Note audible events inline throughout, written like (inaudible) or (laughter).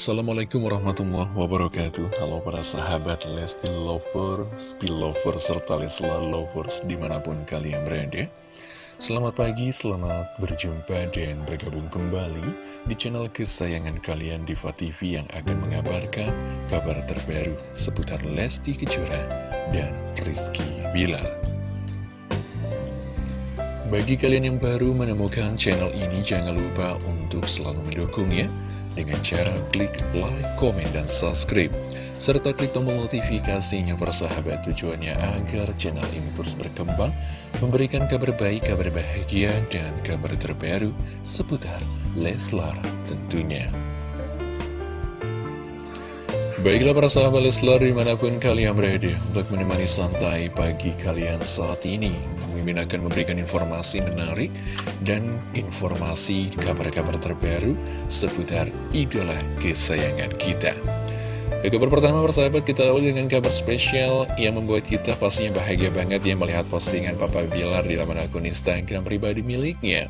Assalamualaikum warahmatullahi wabarakatuh. Halo para sahabat Lesti Lovers, Belovers, serta Leslar Lovers di mana pun kalian berada. Selamat pagi, selamat berjumpa dan bergabung kembali di channel kesayangan kalian Diva TV yang akan mengabarkan kabar terbaru seputar Lesti Kejora dan Rizky Bilar bagi kalian yang baru menemukan channel ini, jangan lupa untuk selalu mendukungnya dengan cara klik like, komen, dan subscribe. Serta klik tombol notifikasinya persahabat tujuannya agar channel ini terus berkembang, memberikan kabar baik, kabar bahagia, dan kabar terbaru seputar Leslar tentunya. Baiklah para sahabat Leslar di mana pun kalian berada untuk menemani santai pagi kalian saat ini Mimin akan memberikan informasi menarik dan informasi kabar-kabar terbaru seputar idola kesayangan kita. Ke kabar pertama persahabat kita awali dengan kabar spesial yang membuat kita pastinya bahagia banget ya melihat postingan Papa Bilar di laman akun Instagram pribadi miliknya.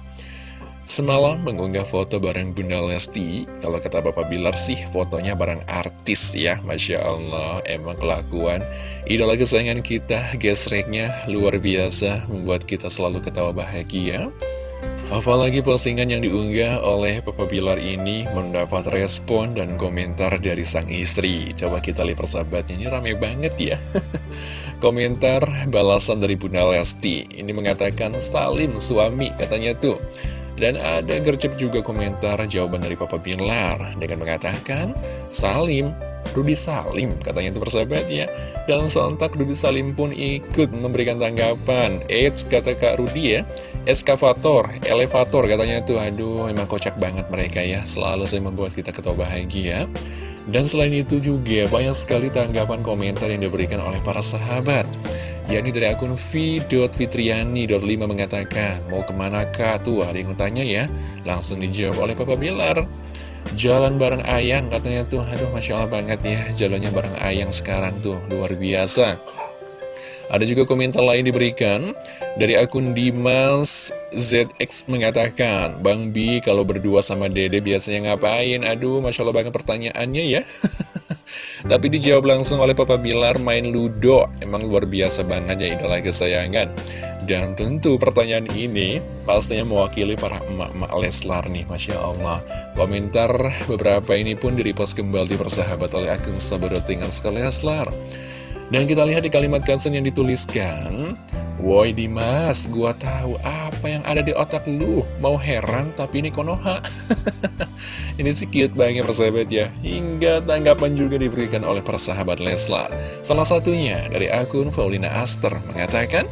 Semalam mengunggah foto bareng Bunda Lesti. Kalau kata Bapak Bilar sih fotonya bareng artis ya. Masya Allah emang kelakuan. Idola kesayangan kita gesreknya luar biasa Membuat kita selalu ketawa bahagia. Apalagi postingan yang diunggah oleh Papa Bilar ini mendapat respon dan komentar dari sang istri. Coba kita lihat persahabatnya ini rame banget ya. (laughs) Komentar balasan dari Bunda Lesti. Ini mengatakan salim suami katanya tuh dan ada gercep juga komentar jawaban dari Papa Bilar dengan mengatakan, Salim, Rudi Salim, katanya itu persahabat ya. Dan sontak Rudi Salim pun ikut memberikan tanggapan. Eits, kata Kak Rudi ya, eskavator, elevator katanya itu. Aduh, memang kocak banget mereka ya. Selalu saya membuat kita ketawa bahagia. Dan selain itu juga banyak sekali tanggapan komentar yang diberikan oleh para sahabat yakni dari akun v.fitriani.5 mengatakan, mau ke mana kak? Tuh ada yang tanya ya, langsung dijawab oleh Papa Bilar. Jalan bareng Ayang katanya tuh, aduh Masya Allah banget ya, jalannya bareng Ayang sekarang tuh, luar biasa. Ada juga komentar lain diberikan dari akun Dimas ZX mengatakan, Bang Bi kalau berdua sama Dede biasanya ngapain? Aduh, Masya Allah banget pertanyaannya ya. (laughs) Tapi dijawab langsung oleh Papa Bilar main Ludo Emang luar biasa banget ya idola kesayangan Dan tentu pertanyaan ini pastinya mewakili para emak-emak Leslar nih Masya Allah. Komentar beberapa ini pun direpost kembali persahabat oleh akun sekali Leslar. Dan kita lihat di kalimat caption yang dituliskan Woi Dimas, gua tahu apa yang ada di otak lu. Mau heran tapi ini Konoha. (laughs) Ini sih cute banget persahabat ya. Hingga tanggapan juga diberikan oleh persahabat Leslar. Salah satunya dari akun Paulina Aster mengatakan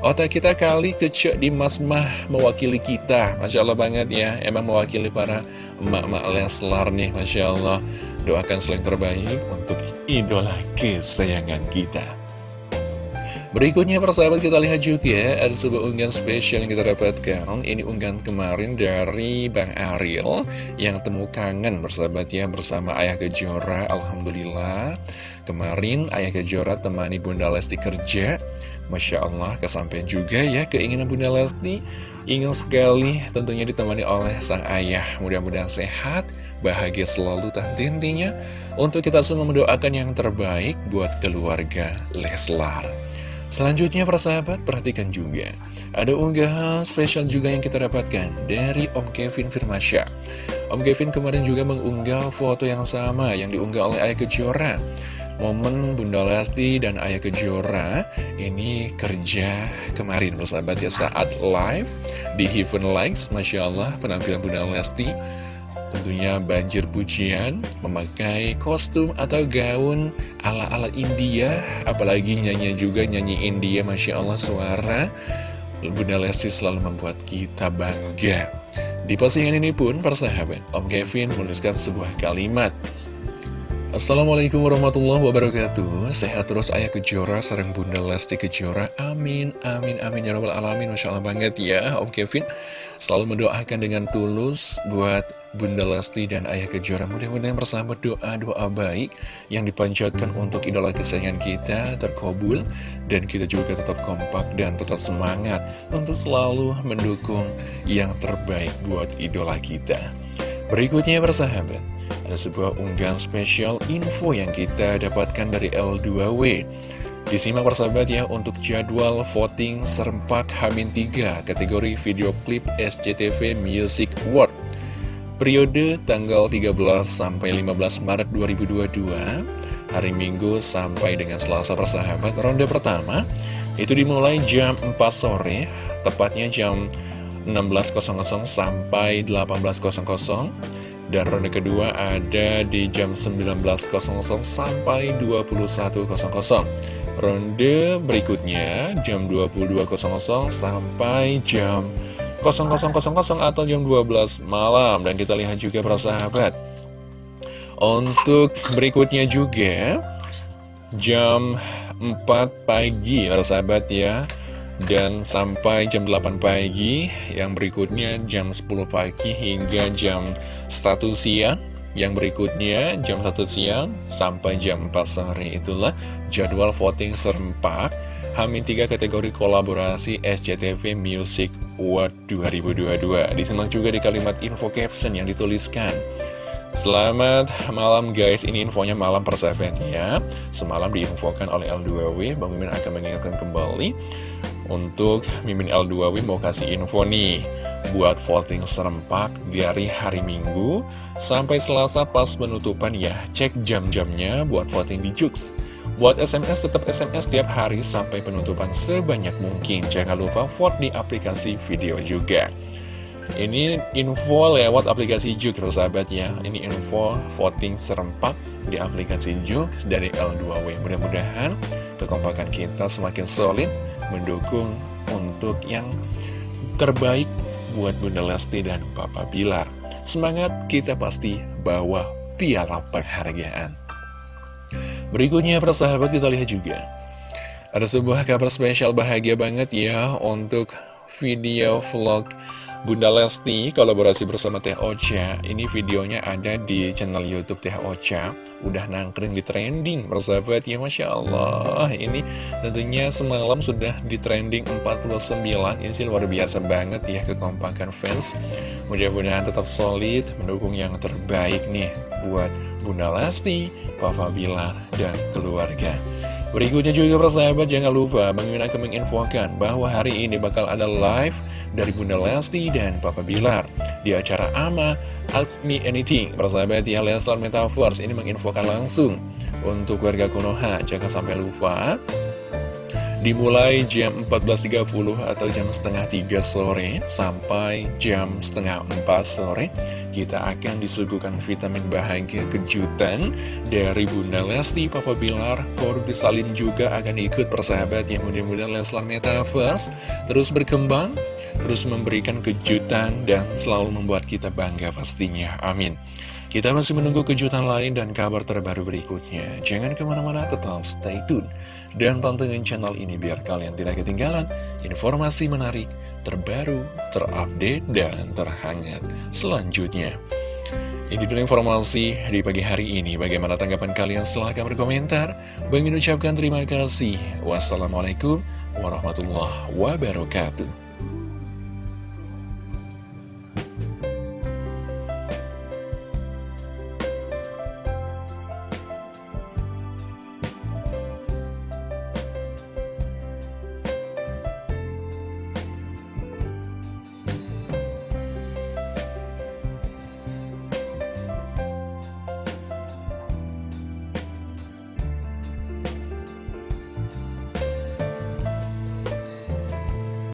Otak kita kali kecek Dimas mah mewakili kita. Masya Allah banget ya. Emang mewakili para emak-emak Leslar nih Masya Allah. Doakan selain terbaik untuk idola kesayangan kita. Berikutnya persahabat kita lihat juga ya Ada sebuah unggahan spesial yang kita dapatkan. Ini unggahan kemarin dari Bang Ariel Yang temu kangen bersahabat ya Bersama Ayah Kejora. Alhamdulillah. Kemarin Ayah Kejora temani Bunda Lesti kerja Masya Allah kesampaian juga ya Keinginan Bunda Lesti Ingin sekali tentunya ditemani oleh sang ayah Mudah-mudahan sehat Bahagia selalu intinya untuk kita semua mendoakan yang terbaik buat keluarga Leslar. Selanjutnya persahabat, perhatikan juga. Ada unggahan spesial juga yang kita dapatkan dari Om Kevin Firmasya. Om Kevin kemarin juga mengunggah foto yang sama yang diunggah oleh Ayah Kejora. Momen Bunda Lesti dan Ayah Kejora ini kerja kemarin persahabat ya saat live di Heaven Likes. Masya Allah penampilan Bunda Lesti Tentunya banjir pujian, memakai kostum atau gaun ala-ala India, apalagi nyanyi juga nyanyi India, Masya Allah suara. Bunda Lesti selalu membuat kita bangga. Di postingan ini pun, persahabat, Om Kevin menuliskan sebuah kalimat. Assalamualaikum warahmatullahi wabarakatuh. Sehat terus Ayah Kejora Sarang Bunda Lesti Kejora. Amin, amin, amin. Ya Rabbal Alamin Masya Allah banget ya. Om Kevin Selalu mendoakan dengan tulus Buat Bunda Lesti dan Ayah Kejora. Mudah-mudahan bersama doa-doa baik yang dipanjatkan untuk idola kesayangan kita terkabul dan kita juga tetap kompak dan tetap semangat untuk selalu mendukung yang terbaik buat idola kita. Berikutnya persahabat, Ada sebuah unggahan spesial info yang kita dapatkan dari L2W Disimak persahabat ya untuk jadwal voting serempak Hamin 3 kategori video klip SCTV Music Award. Periode tanggal 13 sampai 15 Maret 2022 Hari Minggu sampai dengan Selasa persahabat Ronde pertama itu dimulai jam 4 sore Tepatnya jam 16.00 sampai 18.00 Dan ronde kedua ada di jam 19.00 sampai 21.00 Ronde berikutnya jam 22.00 sampai jam 0000 atau jam 12 malam. Dan kita lihat juga para sahabat. Untuk berikutnya juga Jam 4 pagi para sahabat ya Dan sampai jam 8 pagi Yang berikutnya jam 10 pagi hingga jam 1 siang. Yang berikutnya jam 1 siang sampai jam 4 sore. Itulah jadwal voting serempak. Hamin 3 kategori kolaborasi SCTV Music Award 2022 Disimak juga di kalimat info caption yang dituliskan Selamat malam guys, ini infonya malam persahabat ya. Semalam diinfokan oleh L2W, Bang Mimin akan mengingatkan kembali. Untuk Mimin L2W mau kasih info nih. Buat voting serempak dari hari Minggu Sampai Selasa pas penutupan ya. Cek jam-jamnya buat voting di Jux. Buat SMS tetap SMS tiap hari sampai penutupan sebanyak mungkin. Jangan lupa vote di aplikasi video juga. Ini info lewat aplikasi Juk, sahabat ya. Ini info voting serempak di aplikasi Juk dari L2W. Mudah-mudahan kekompakan kita semakin solid mendukung untuk yang terbaik buat Bunda Lesti dan Papa Bilar. Semangat kita pasti bawa piala penghargaan. Berikutnya persahabat kita lihat juga Ada sebuah kabar spesial bahagia banget ya Untuk video vlog Bunda Lesti kolaborasi bersama Teh Ocha. Ini videonya ada di channel Youtube Teh Ocha. Udah nangkring di trending persahabat. Ya Masya Allah. Ini tentunya semalam sudah di trending 49 Ini sih luar biasa banget ya kekompakan fans. Mudah-mudahan tetap solid Mendukung yang terbaik nih Buat Bunda Lesti Papa Bilar, dan keluarga. Berikutnya juga persahabat jangan lupa Bang akan menginfokan bahwa hari ini bakal ada live dari Bunda Lesti dan Papa Bilar di acara AMA Ask Me Anything. Persahabat ya Leslar Metaverse ini menginfokan langsung untuk warga Konoha. Jangan sampai lupa Dimulai jam 14.30 atau jam setengah 3 sore sampai jam setengah 4 sore Kita akan disuguhkan vitamin bahagia kejutan dari Bunda Lesti, Papa Bilar, Korbi Salim juga akan ikut persahabat yang mudah-mudahan Leslar Metaverse. Terus berkembang, terus memberikan kejutan dan selalu membuat kita bangga pastinya, amin kita masih menunggu kejutan lain dan kabar terbaru berikutnya. Jangan ke mana-mana, tetap stay tune. Dan pantengin channel ini biar kalian tidak ketinggalan informasi menarik, terbaru, terupdate, dan terhangat selanjutnya. Ini dulu informasi di pagi hari ini. Bagaimana tanggapan kalian? Silahkan berkomentar. Bagi ucapkan terima kasih. Wassalamualaikum warahmatullahi wabarakatuh.